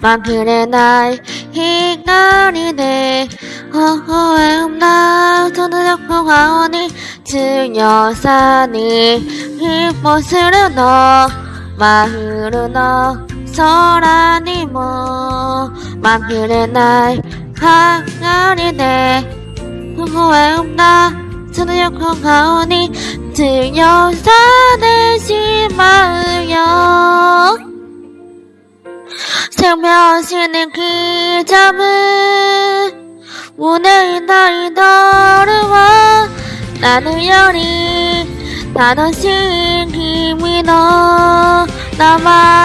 만큼의 나의 인간이네 허허의 흠나 손을 잡고 가오니 증여사니 힙모스를 너 마흐르 너 서라니 뭐 만큼의 나의 항아리네 허허의 흠나 손을 잡고 가오니 증여사니 생명신의 기 잡은 운에 있다 이더러워 나는 열이 다너신 힘이 너 남아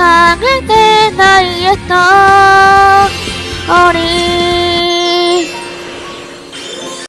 されてないへと。